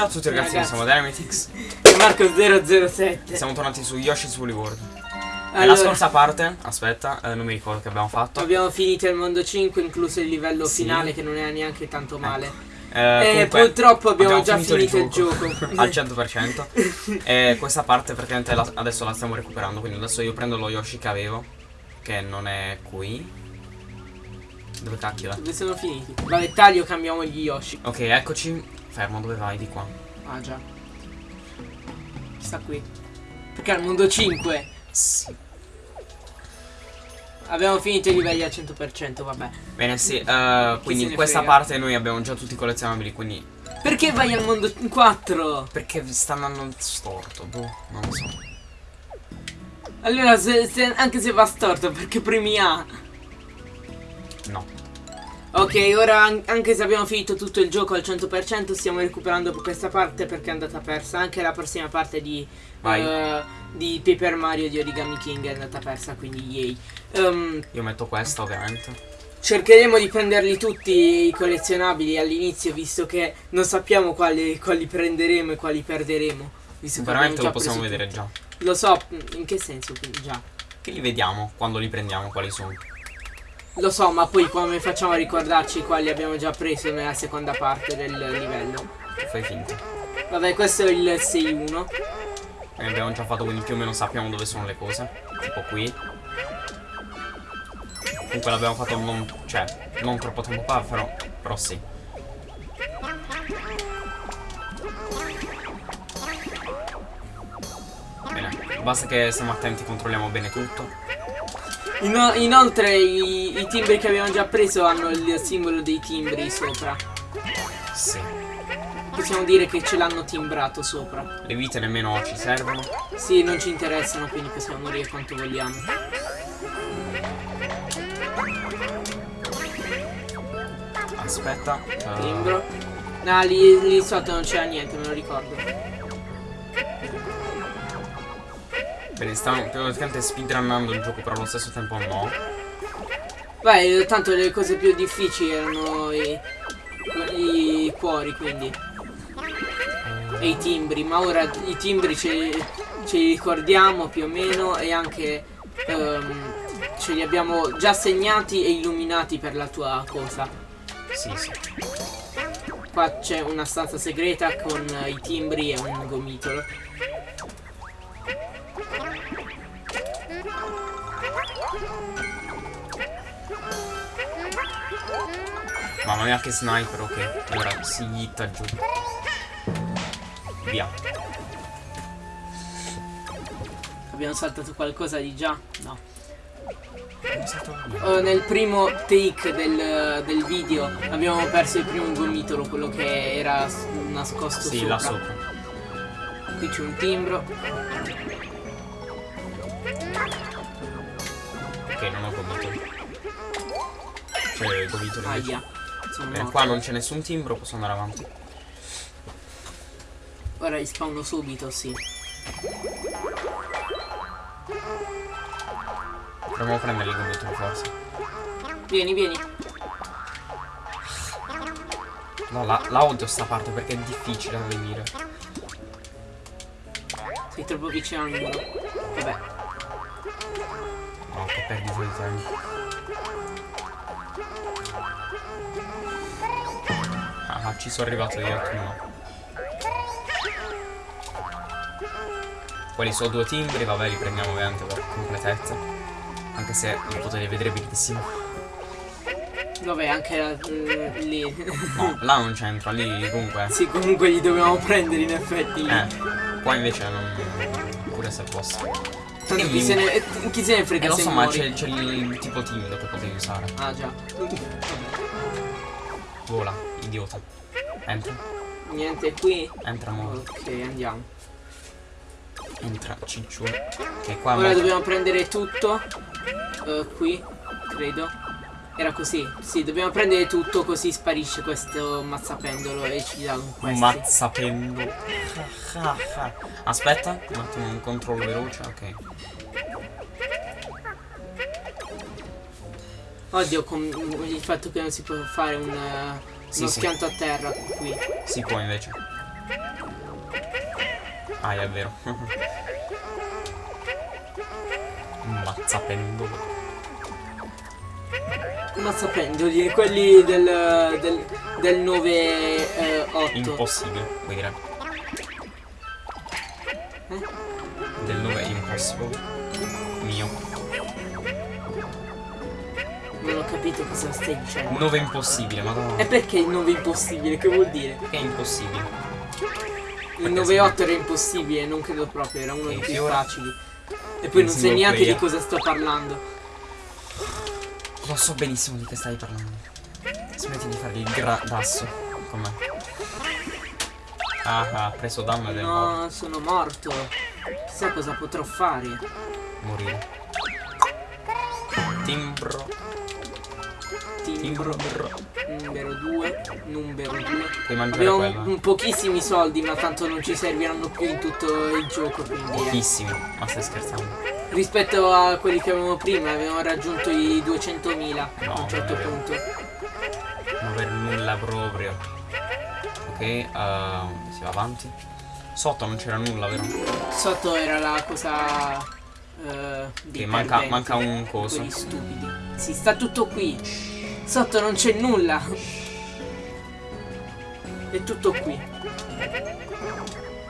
Ciao a tutti ragazzi, Ragazzi. siamo Dynamitix. E Marco 007. Siamo tornati su Yoshi's Woolly World. Nella Allora, scorsa parte, aspetta, eh, non mi ricordo che abbiamo fatto. abbiamo finito il mondo 5, incluso il livello Sì. finale che non era neanche tanto male. Eh, Eh, comunque, purtroppo abbiamo, già finito, il gioco. al 100%. e questa parte praticamente la- adesso la stiamo recuperando. Quindi adesso io prendo lo Yoshi che avevo, che non è qui. Dove cacchio è? Dove sono finiti? Vabbè, taglio, cambiamo gli Yoshi. Ok, eccoci. Fermo, dove vai? Di qua. Ah già. Sta qui. Perché al mondo 5 Sì. abbiamo finito i livelli al 100%, vabbè. Bene, sì. se quindi in questa frega. parte noi abbiamo già tutti i collezionabili. Quindi. Perché vai al mondo 4? Perché sta andando storto? Boh, non lo so. Allora, se- se- anche se va storto, perché premi A. No. Ok, ora an- anche se abbiamo finito tutto il gioco al 100% stiamo recuperando questa parte perché è andata persa. Anche la prossima parte di, eh, di Paper Mario di Origami King è andata persa, quindi yay. Ehm, Io metto questa ovviamente. cercheremo di prenderli tutti i collezionabili all'inizio visto che non sappiamo quali, quali prenderemo e quali perderemo. Visto Veramente lo già possiamo vedere già. tutti. Lo so, in che senso? Già. Che li vediamo quando li prendiamo, quali sono. Lo so, ma poi come facciamo a ricordarci quali abbiamo già preso nella seconda parte del livello? Fai finta. Vabbè, questo è il 6-1. Ne abbiamo già fatto, quindi più o meno sappiamo dove sono le cose. Tipo qui. Comunque l'abbiamo fatto non. cioè, non troppo tempo fa, però. Però sì. Bene, basta che stiamo attenti, controlliamo bene tutto. Ino- inoltre i, i timbri che abbiamo già preso hanno il simbolo dei timbri sopra. Sì. Possiamo dire che ce l'hanno timbrato sopra. Le vite nemmeno ci servono. Sì, non ci interessano, quindi possiamo morire quanto vogliamo. Aspetta. Timbro. No, lì, lì sotto non c'era niente, me lo ricordo. Bene, stanno praticamente speedrunnando il gioco, però allo stesso tempo no. Vai, tanto le cose più difficili erano i, i cuori, quindi. E i timbri, ma ora i timbri ce, ce li ricordiamo più o meno e anche ehm, ce li abbiamo già segnati e illuminati per la tua cosa. Sì, sì. Qua c'è una stanza segreta con i timbri e un gomitolo. Mamma mia che sniper, ok. Ora si gitta giù. Via. Abbiamo saltato qualcosa di già? No. È. Oh, nel primo take del, del video abbiamo perso il primo gomitolo, quello che era nascosto Sì, sopra. là sopra. Qui c'è un timbro. Ok, non ho gomito. C'è il gomito invece. Sono Bene, morto. qua non ce n'è nessun timbro, posso andare avanti. Ora rispawno subito, sì. Proviamo a prendere il gomito forse. Vieni, vieni. No, la, la odio sta parte perché è difficile da venire. Sei troppo vicino al muro. Vabbè. No, che perdita di tempo. Ah, ci sono arrivato io, no. Quali sono due timbri, vabbè li prendiamo ovviamente per completezza. Anche se li potete vedere benissimo. Dov'è anche la, mm, lì? No, là non c'entra, lì comunque. sì, comunque li dobbiamo prendere in effetti. Eh, qua invece non. Pure se posso. Tanto chi se, ne, eh, chi se ne Eh, frega lo se so, ma c'è il tipo timido che potevi usare. Ah già. Vola, idiota. Entra, Niente qui. entra mo. Ok, andiamo. Entra, ciccione. Che qua Ora mo- dobbiamo prendere tutto. eh, qui, credo. Era così. Sì, dobbiamo prendere tutto così sparisce questo mazzapendolo e ci dà un questi. mazzapendo. Aspetta, un attimo un controllo veloce, ok. Oddio, con il fatto che non si può fare un, eh, Sì, uno sì. schianto a terra qui. Si può invece. Ah, è vero. Mazzapendolo. Mazzapendoli, quelli del, del, del 9 eh, 8. Impossibile, vuoi dire? Eh? Del 9 impossible. Mio. Non ho capito cosa stai dicendo. 9 impossibile, ma E perché il 9 impossibile? Che vuol dire? Che è impossibile. Il 9-8 era impossibile, non credo proprio, era uno E dei più finora- facili. E poi non sai neanche di cosa sto parlando. Lo so benissimo di che stai parlando. Smetti di fare il gradasso con me. Ah, ha preso danno morto. No, sono morto. Chissà cosa potrò fare. Morire. Timbro. Timbro. Numero 2. Numero 2. Puoi mangiare Abbiamo quella. un- pochissimi soldi, ma tanto non ci serviranno più in tutto il gioco. Quindi, eh. Pochissimi. Ma stai scherzando? Rispetto a quelli che avevamo prima, avevamo raggiunto i 200.000 No, a un certo vero. punto. Non aver nulla proprio. Ok, uh, si va avanti. Sotto non c'era nulla, vero? Sotto era la cosa. dei Che manca, manca un coso. Stupidi. Si sta tutto qui. Sotto non c'è nulla. È tutto qui.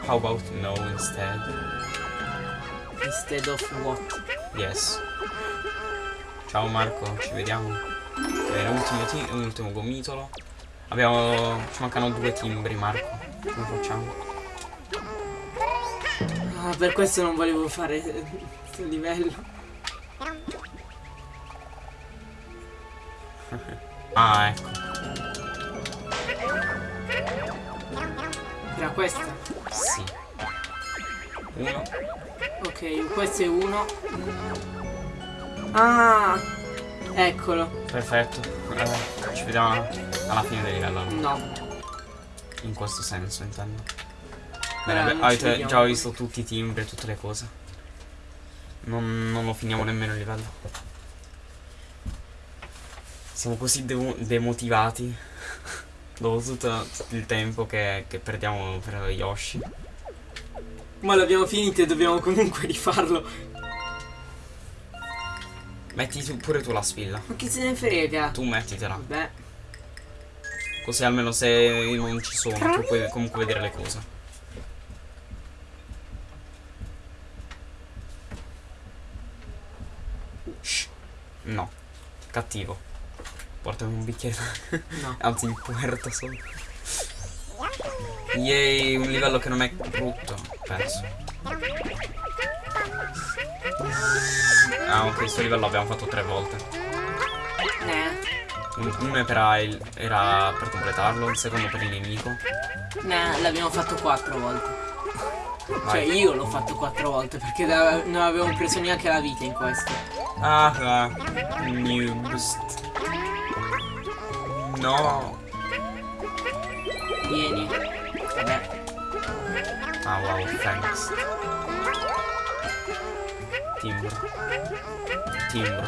How about no instead? Instead of what? Yes. Ciao Marco, ci vediamo. Bene, ultimo, ti- ultimo gomitolo. Abbiamo. Ci mancano due timbri, Marco. Come facciamo? Ah, per questo non volevo fare questo livello. Ah, ecco. Era questa. Sì. Uno. Ok, questo è uno. Ah! Eccolo. Perfetto. Eh, ci vediamo alla fine del livello. No. In questo senso, intendo. Ora Bene, beh, avete già visto tutti i timbri e tutte le cose. Non, non lo finiamo nemmeno il livello. Siamo così demo- demotivati. Dopo tutto, tutto il tempo che, che perdiamo per Yoshi. Ma l'abbiamo finito e dobbiamo comunque rifarlo. Metti tu- pure tu la spilla. Ma che se ne frega? Tu mettitela. Vabbè. Così almeno se io non ci sono, tu puoi comunque vedere le cose. Shh. No. Cattivo. Portami un bicchiere. No. Anzi, il puerto solo. Yay, un livello che non è brutto, penso. Ah, ok, questo livello l'abbiamo fatto tre volte. Eh. Un- Uno era, il- era per completarlo, il secondo per il nemico. Nah, l'abbiamo fatto quattro volte. Cioè Vai. io l'ho fatto quattro volte perché da- non avevo preso neanche la vita in questo. Ah, ah, boost. No. Vieni. Ah, wow, thanks. Timbro. Timbro.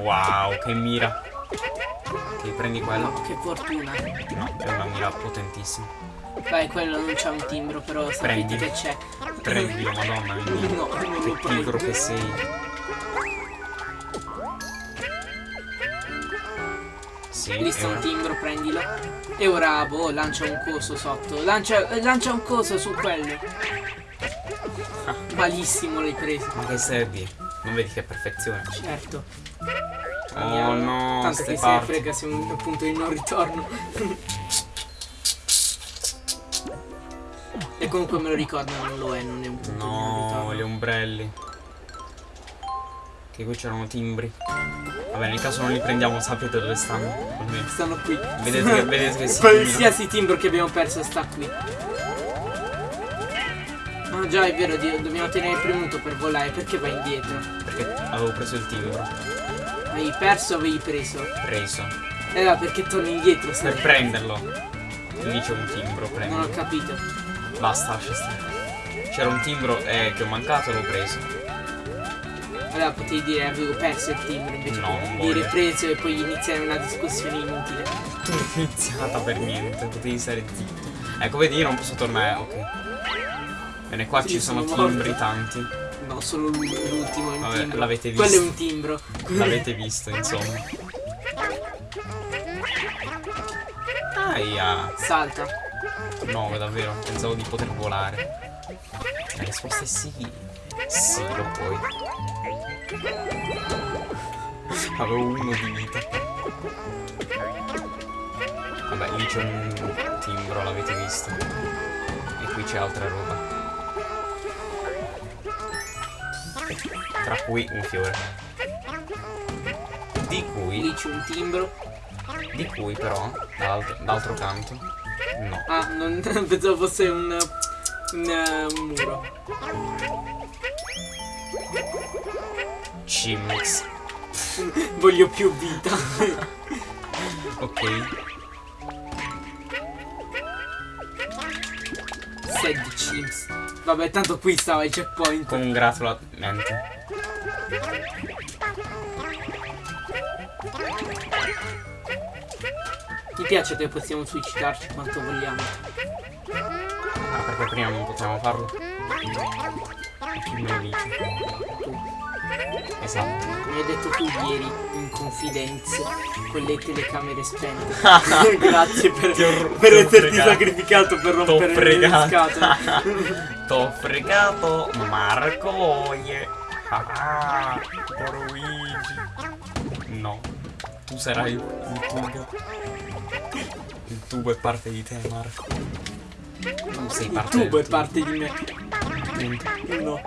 Wow, che mira. Ok, prendi quello. No, che fortuna. No, è una mira potentissima. Vai, quello non c'ha un timbro, però sapete Prendi. che c'è. Prendilo, madonna mia. No, non Che lo prendo. che sei. Sì, Lì sta e un timbro, prendilo. E ora, boh, lancia un coso sotto. Lancia, eh, lancia un coso su quello. Malissimo l'hai preso. Ma che servi? Non vedi che perfezione? Certo. Oh no, Tanto che se ne parti. frega se è un punto di non ritorno. e comunque me lo ricordo, non lo è, non è un punto di non No, ritorno. gli ombrelli. Che qui c'erano timbri. Vabbè, nel caso non li prendiamo, sapete dove stanno. Almeno. Stanno qui. Vedete che, vedete che si Qualsiasi timbro che abbiamo perso sta qui. Ah già è vero, dobbiamo tenere premuto per volare, perché vai indietro? Perché avevo preso il timbro. Hai perso o avevi preso? Preso. Eh no, perché torni indietro se Per prenderlo. Lì c'è un timbro, Non prendilo. ho capito. Basta, lascia stare. C'era un timbro eh, che ho mancato e l'ho preso. Allora potevi dire avevo perso il timbro invece No, che non dire voglio. preso e poi iniziare una discussione inutile. Tu non è iniziata per niente, potevi stare zitto. Ecco, vedi, io non posso tornare. Ok. Bene, qua Sì, ci sono sono timbri tanti. No, solo l'u- l'ultimo è un Vabbè, timbro. l'avete Quello è visto. un timbro. L'avete visto, insomma. Aia. Salta. No, davvero, pensavo di poter volare. La risposta è sì. Sì, lo puoi. Avevo uno di vita. Vabbè, lì c'è un timbro, l'avete visto. E qui c'è altra roba. Tra cui un fiore. Di cui, Lì c'è un timbro. di cui però, dall'altro d'altro canto, no. Ah, non pensavo fosse un, un, eh, un muro. Chimix. Voglio più vita. Ok. Sad Chimps. Vabbè, tanto qui stava il checkpoint. Congratulamente. Mi piace che possiamo suicidarci quanto vogliamo. Ah, perché prima non potevamo farlo? Me lo dice? Esatto. Mi hai detto tu ieri in confidenza con le telecamere spente. Grazie per, per esserti fregato. sacrificato per rompere le fregato. scatole. T'ho fregato Marco Oie. Ah, Luigi. No. Tu sarai il tubo. Il tubo è parte di te, Marco. Tu sei Il parte tubo è parte di me. Punto. No.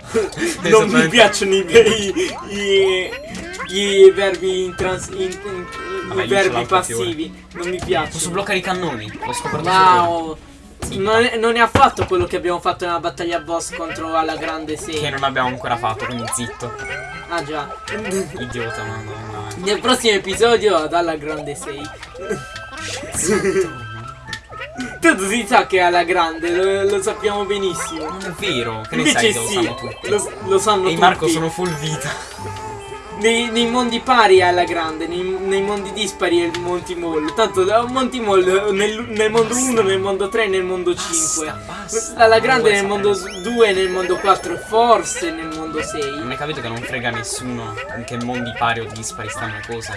non mi piacciono i, i, i, i verbi in trans, in- in- Vabbè, i lì c'è verbi passivi. Non mi Posso piacciono. bloccare i cannoni? Wow. Non è, non è affatto quello che abbiamo fatto nella battaglia boss contro alla grande Che 6. non abbiamo ancora fatto, quindi zitto. Ah già. Idiota, no, no, no. Nel prossimo episodio ad alla grande 6. Tanto si sa che è alla grande, lo, lo sappiamo benissimo. Non è vero, che ne Invece sai che lo sì, sanno tutti. lo, lo sanno E tutti. Marco sono full vita. Nei, nei mondi pari è alla grande, nei, nei mondi dispari è il Monty Mall. Tanto da Monty Mall nel, nel mondo 1, nel mondo 3 e nel mondo 5. Basta, basta. Alla grande nel mondo sapere. 2, nel mondo 4 e forse nel mondo 6. Non hai capito che non frega nessuno in che mondi pari o dispari stanno cose.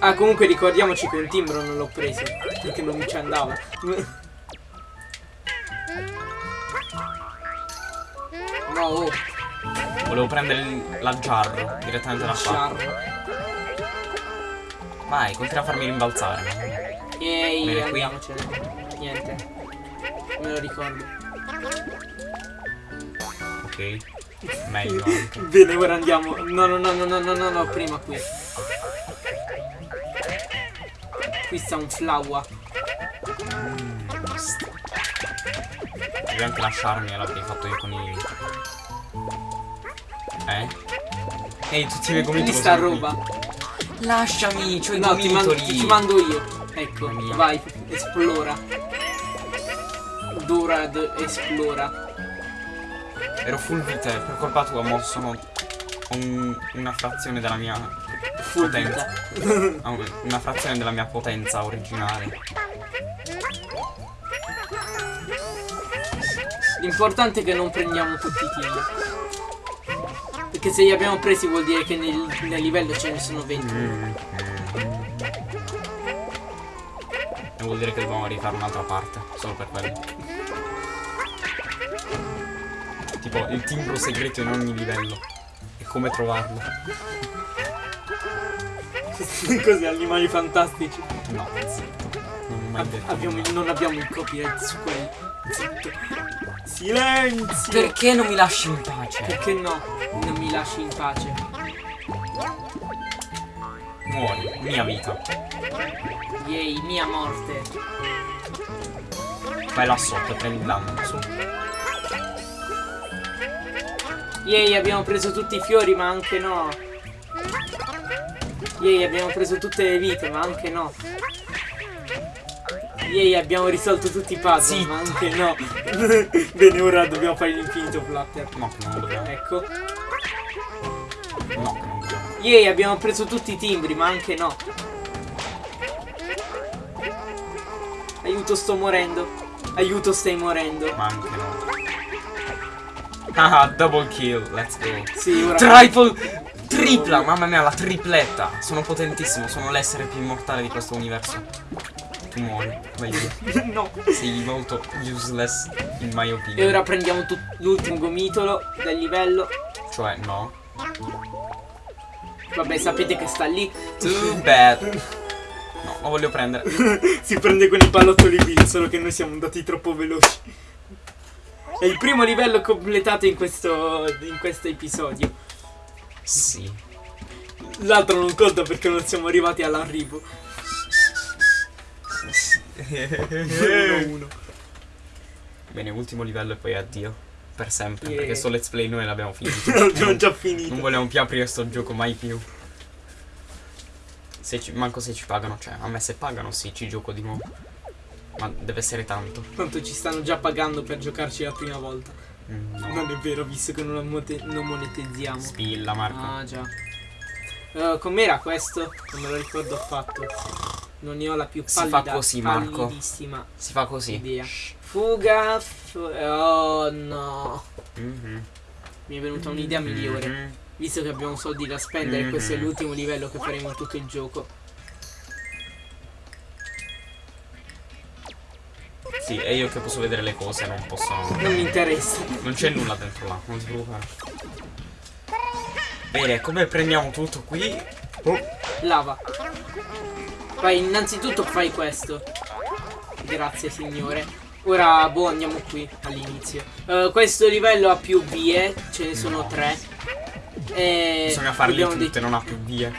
Ah, comunque ricordiamoci che un timbro non l'ho preso. Perché non ci andava. No, oh, Volevo prendere la jarro direttamente da qua. sciarro. Vai, continua a farmi rimbalzare. Ehi, Bene, qui. andiamocene. Niente. Me lo ricordo. Ok. Meglio. Bene, ora andiamo. No, no, no, no, no, no, no, prima qui. Qui sta un flower. Devi anche lasciarmi l'avrei fatto io con i. Eh? Ehi, tutti i miei Quindi gomitoli sta roba. Lasciami, c'ho i No, ti, mando- gomitoli. ti mando io. Ecco, vai, esplora. Dorad esplora. Ero full vita, e per colpa tua mo sono un- una frazione della mia potenza. Ah, un- Una frazione della mia potenza originale. L'importante è che non prendiamo tutti i timer. Perché se li abbiamo presi vuol dire che nel, nel livello ce ne sono 20. Mm. E vuol dire che dobbiamo rifare un'altra parte, solo per quello. Tipo, il timbro segreto in ogni livello. Come trovarlo. Così, animali fantastici. No, zitto. Non mai detto. abbiamo, non abbiamo il copyright su quelli. Zitto. Silenzio! Perché non mi lasci in pace? Perché no? Non mi lasci in pace. Muori, mia vita. Yay, mia morte. Vai là sotto prendi il danno. Su. Yay, abbiamo preso tutti i fiori, ma anche no. Yay, abbiamo preso tutte le vite, ma anche no. Yay, abbiamo risolto tutti i puzzle, Zitto. ma anche no. Bene, ora dobbiamo fare l'infinito flutter. No, non dobbiamo. Ecco. No, non vogliamo. Yay, abbiamo preso tutti i timbri, ma anche no. Aiuto, sto morendo. Aiuto, stai morendo. Ma anche no. Ah, double kill, let's go. Sì, ora. Triple! Tripla! Mamma mia, la tripletta! Sono potentissimo, sono l'essere più immortale di questo universo. Tu muori, meglio. no. Sei molto useless, in my opinion. E ora prendiamo l'ultimo gomitolo del livello. Cioè, no. Vabbè, sapete che sta lì. Too bad. No, lo voglio prendere. si prende con i pallottoli qui, solo che noi siamo andati troppo veloci. È il primo livello completato in questo, in questo episodio. Sì. L'altro non conta perché non siamo arrivati all'arrivo. 1-1. Bene, ultimo livello e poi addio. Per sempre. Yeah. Perché sto let's play noi l'abbiamo finito. L'abbiamo già Non finito. vogliamo più aprire sto gioco mai più. Se ci, manco se ci pagano, cioè, a me se pagano sì, ci gioco di nuovo. Ma deve essere tanto. Tanto ci stanno già pagando per giocarci la prima volta. Mm, no. Non è vero, visto che non, non monetizziamo. Spilla, Marco. Ah, già. Eh, com'era questo? Non me lo ricordo affatto. Non ne ho la più Si pallida, fa così, Marco. Si fa così. idea. Fuga. fu- oh no. Mhm. Mi è venuta un'idea migliore. Mhm. Visto che abbiamo soldi da spendere, questo è Mhm. l'ultimo livello che faremo in tutto il gioco. Sì, e io che posso vedere le cose, non posso. Non mi interessa. Non c'è nulla dentro là, non ti preoccupare. Bene, come prendiamo tutto qui? Oh, Lava. Vai, innanzitutto fai questo. Grazie, signore. Ora, boh, andiamo qui all'inizio. Eh, questo livello ha più vie, ce ne sono No. tre. E bisogna farle tutte, dei- non ha più vie.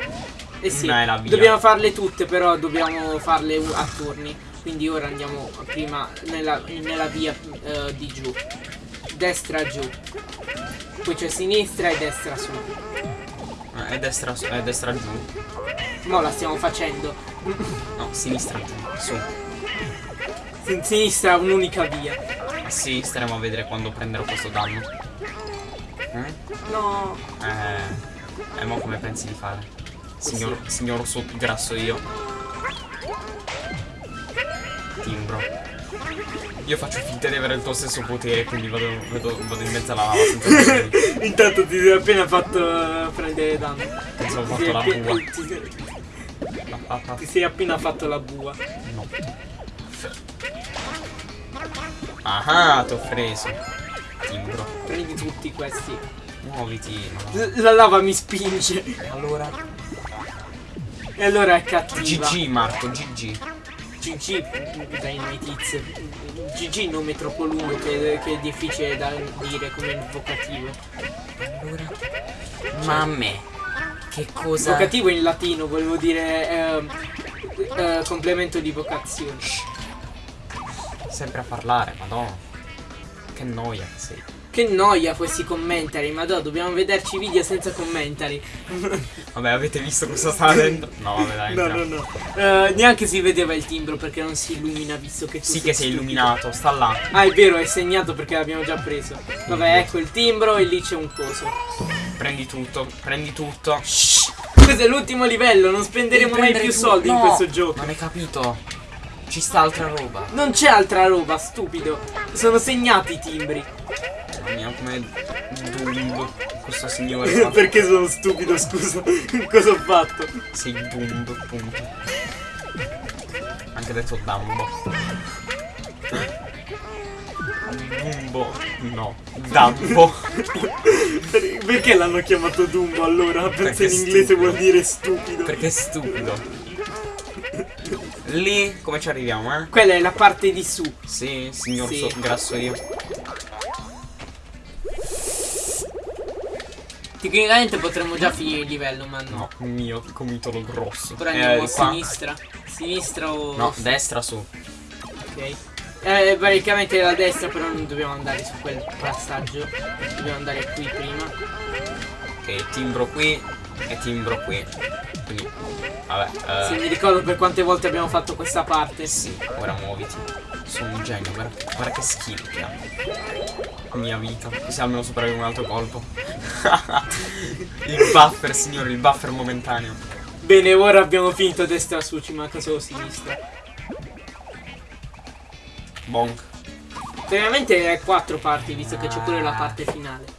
Eh sì, dobbiamo farle tutte, però dobbiamo farle a turni. Quindi ora andiamo prima nella, nella via eh, di giù. Destra giù. Poi c'è sinistra e destra su. Eh, È destra, su- è destra giù. Mo la stiamo facendo. No, sinistra giù. Su. In sinistra un'unica via. Sì, staremo a vedere quando prenderò questo danno. Eh? No. Eh. E mo come pensi di fare? Signor, signor so grasso io. Timbro. Io faccio finta di avere il tuo stesso potere, quindi vado, vado, vado in mezzo alla lava senza. Intanto ti sei appena fatto prendere danno. Pensavo ho Ti sei fatto la appena- bua. ti sei- La papa. ti sei appena fatto la bua. No. Ah, ti ho preso. Timbro. Prendi tutti questi. Muoviti. no. La lava mi spinge. Allora. E allora è cattiva. GG Marco, GG. GG Dynamite GG nome troppo lungo che, che è difficile da dire come invocativo. Allora. Ma a me. Che cosa. Invocativo in latino volevo dire ehm, eh, complemento di vocazione. Sempre a parlare, madonna. Che noia che sei. Che noia questi commentari, ma dobbiamo vederci i video senza commentari. Vabbè, avete visto cosa sta dentro? No, vabbè, dai. No, no, no. Eh, neanche si vedeva il timbro perché non si illumina visto che tu Sì che sei stupido. illuminato, sta là. Ah, è vero, è segnato perché l'abbiamo già preso. Vabbè, ecco il timbro e lì c'è un coso. Prendi tutto, prendi tutto. Shh. Questo è l'ultimo livello, non spenderemo mai più soldi in no, questo gioco. Non hai capito. Ci sta altra roba. Non c'è altra roba, stupido. Sono segnati i timbri. Mia, come Dumb. Questo signore. Perché sono stupido, scusa. Cosa ho fatto? Sei Dumb, punto. Anche detto Dumbo. Dumbo. No. Dumbo. Per- Perché l'hanno chiamato Dumbo allora? Penso Perché in inglese stupido. vuol dire stupido. Perché è stupido. Lì come ci arriviamo, eh? Quella è la parte di su. Sì, signor Sì. so- grasso io. Tecnicamente potremmo già finire il livello, ma no. No, mio comitolo grosso. Ora andiamo Eh, a qua. sinistra. Sinistra o. No, destra su. Ok. Eh, praticamente la destra, però non dobbiamo andare su quel passaggio. Dobbiamo andare qui prima. Ok, timbro qui e timbro qui. Quindi, vabbè. Se Eh, mi ricordo per quante volte abbiamo fatto questa parte. sì, ora muoviti. Sono un genio, guarda, guarda che skill che ha. Mia vita. Così almeno superare un altro colpo. il buffer, signore, il buffer momentaneo. Bene, ora abbiamo finito destra su, ci manca solo sinistra. Bonk. Veramente è quattro parti, visto che c'è pure la parte finale.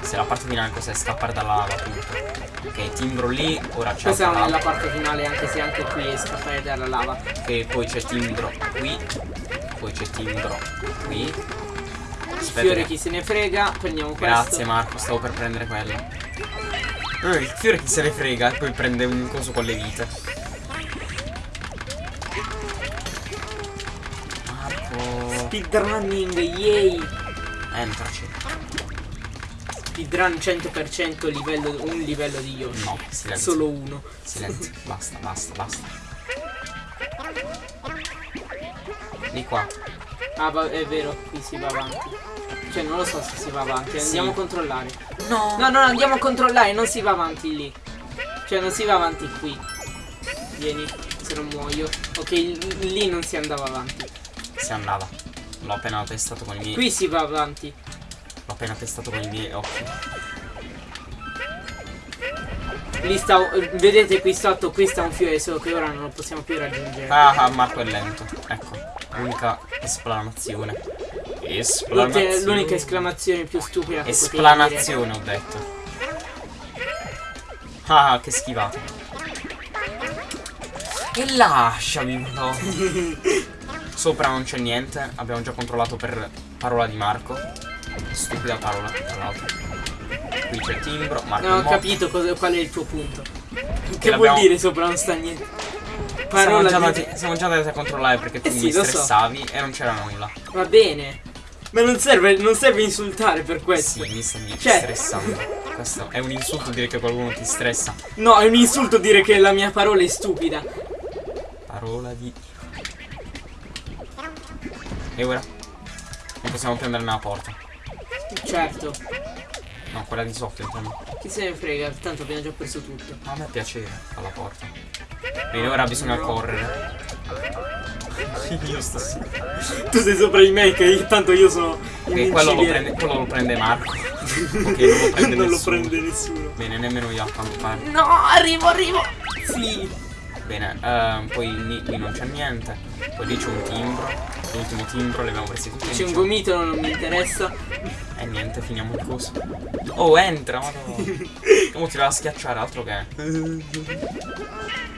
Se la parte finale cos'è? Scappare dalla lava tutto. Ok, timbro lì, ora c'è Questa non è la parte finale, anche se anche qui è scappare dalla lava. E poi c'è timbro qui. Poi c'è timbro qui. Aspetta. Fiore chi se ne frega, prendiamo questo. Grazie Marco, stavo per prendere quello. Eh, il fiore chi se ne frega e poi prende un coso con le vite. Marco. Speedrunning, yay! Entraci. Speedrun 100% livello, un livello di Yoshi. No, silenzio. Solo uno. Silenzio. Basta, basta, basta. Di qua. Ah, va- è vero, qui si va avanti. Cioè, non lo so se si va avanti, Sì. andiamo a controllare. No. No, no, andiamo a controllare, non si va avanti lì. Cioè, non si va avanti qui. Vieni, se non muoio. Ok, lì non si andava avanti. Si andava. L'ho appena testato con i miei. Qui si va avanti. L'ho appena testato con i miei occhi. Lì sta. Vedete qui sotto, qui sta un fiore, solo che ora non lo possiamo più raggiungere. Ah, ah, Marco è lento. Ecco. L'unica esplanazione. L'ultima- Esplanazione. L'unica esclamazione più stupida che. Esplanazione ho detto. Ah, che schifata. E lasciami, no. Sopra non c'è niente. Abbiamo già controllato per parola di Marco. Stupida parola, tra l'altro. Qui c'è il timbro. Marco Non ho capito cosa- qual è il tuo punto. Che l'abbiamo- vuol dire sopra non sta niente? Siamo già, andati, siamo già andati a controllare perché tu Eh sì, mi lo so. stressavi e non c'era nulla. Va bene. Ma non serve, non serve insultare per questo. Sì, mi stai Cioè- stressando. Questo è un insulto dire che qualcuno ti stressa. No, è un insulto dire che la mia parola è stupida. Parola di E ora? Non possiamo prendere nella porta. Certo. No, quella di sotto intendo. Chi se ne frega, tanto abbiamo già preso tutto. Ma a me piacere alla porta. Bene, ora bisogna correre. Io sto. Tu sei sopra di me, che tanto io sono. Ok, quello lo, prende, quello lo prende Marco. Ok, non lo prende non lo nessuno. prende nessuno. Bene, nemmeno io a quanto pare. No, arrivo, arrivo. Sì. Bene, ehm, poi lì, lì non c'è niente. Poi lì c'è un timbro. L'ultimo timbro, li abbiamo presi tutti. C'è un diciamo. gomitolo, non mi interessa. E niente, finiamo il coso. Oh, entra, madonna. Come ti va a schiacciare, altro che.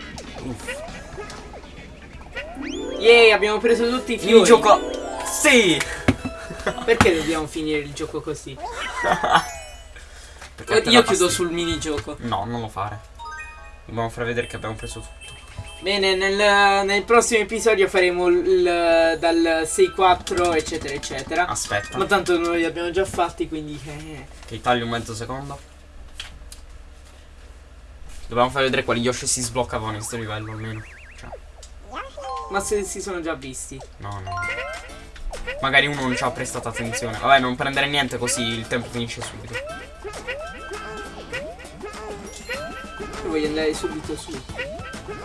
Yay, abbiamo preso tutti i Fini il fiori. gioco. Sì! Perché dobbiamo finire il gioco così? Io chiudo fastidio. sul minigioco. No, non lo fare. Dobbiamo far vedere che abbiamo preso tutto. Bene, nel, nel prossimo episodio faremo il, dal 6-4 eccetera eccetera. Aspetta, Ma tanto noi li abbiamo già fatti quindi... eh. che taglio un mezzo secondo. Dobbiamo far vedere quali Yoshi si sbloccavano in questo livello almeno. Cioè, Ma se si sono già visti. no, no. Magari uno non ci ha prestato attenzione. Vabbè, non prendere niente così il tempo finisce subito. Io voglio andare subito su.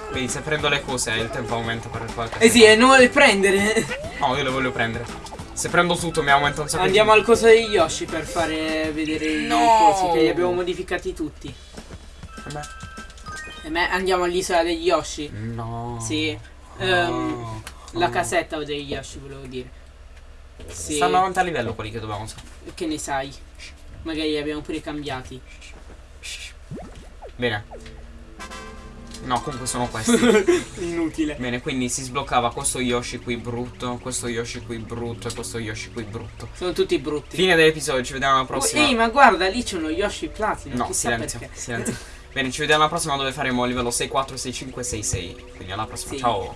Quindi se prendo le cose il tempo aumenta per qualche Eh sì, e non vuole prendere. No, io le voglio prendere. Se prendo tutto mi aumenta un sacco di- Andiamo al coso degli Yoshi per fare vedere i No! cosi che li abbiamo modificati tutti. Vabbè. E me andiamo all'isola degli Yoshi. No. Sì. No. Ehm, la casetta degli Yoshi volevo dire. Sì. Stanno avanti a livello quelli che dobbiamo usare. Che ne sai? Magari li abbiamo pure cambiati. Bene. No, comunque sono questi. Inutile. Bene, quindi si sbloccava questo Yoshi qui brutto, questo Yoshi qui brutto e questo Yoshi qui brutto. Sono tutti brutti. Fine dell'episodio, ci vediamo alla prossima. Ehi, ma guarda, lì c'è uno Yoshi Platinum. No, silenzio, silenzio. Bene, ci vediamo alla prossima dove faremo livello 6, 4, 6, 5, 6, 6. Quindi alla prossima, Sì. ciao.